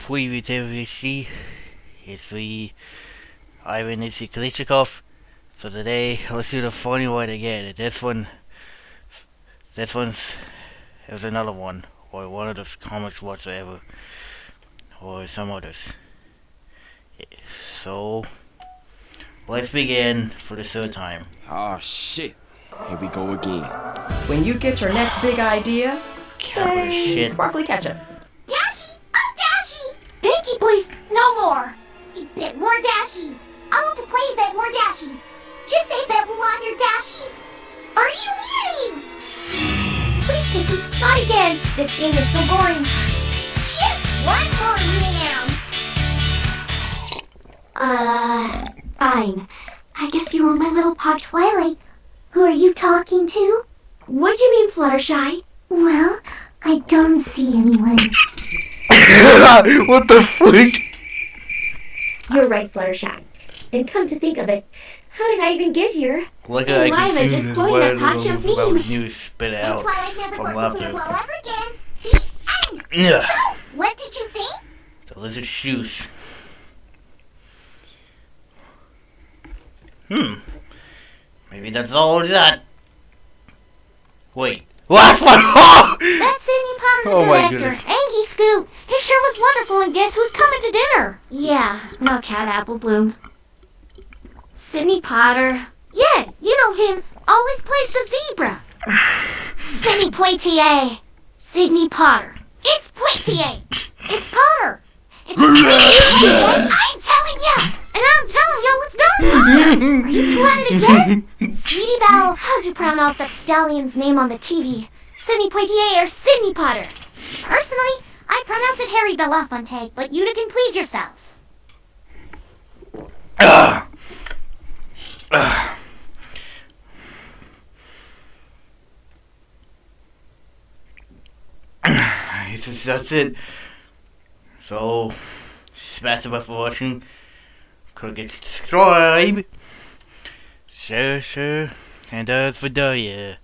previously, it's me, Ivan Issy Kalichikov. So today, let's do the funny one again. This one, this one's, is another one, or one of the comics whatsoever, or some others. So, let's begin for the third time. Oh shit. Here we go again. When you get your next big idea, Camera say shit. sparkly ketchup. Dashy! Please, no more! A bit more Dashy! I want to play a bit more Dashy! Just say bit longer Dashy! Are you kidding? Please, Pinkie, not again! This game is so boring! Just one more round! Uh, fine. I guess you were my little pug Twilight. Who are you talking to? What do you mean, Fluttershy? Well, I don't see anyone. What the flick? You're right, Fluttershy. And come to think of it, how did I even get here? Look Hey, at I Lila, can just see going to patch the your about meme. news spit out Twilight never from worked laughter. ever again. The end. Yeah. So, what did you think? The lizard shoes. Hmm. Maybe that's all it's that. Wait. Last one! Oh! That Sidney Potter's a Oh good my actor. goodness. And he Scoot. He sure was wonderful, and guess who's coming to dinner? Yeah, no cat apple bloom. Sidney Potter. Yeah, you know him. Always plays the zebra. Sidney Poitier. Sidney Potter. It's Poitier. It's Potter. It's. I'm telling ya. And I'm telling y'all it's darn Potter. Are you two at it again? Sweetie Belle, how'd you pronounce that stallion's name on the TV? Sidney Poitier or Sidney Potter? Personally, Pronounce it Harry Belafonte, but you two can please yourselves. It's just- that's it. So, bell for watching. Could get subscribe. Sure, sure. And that's for yeah.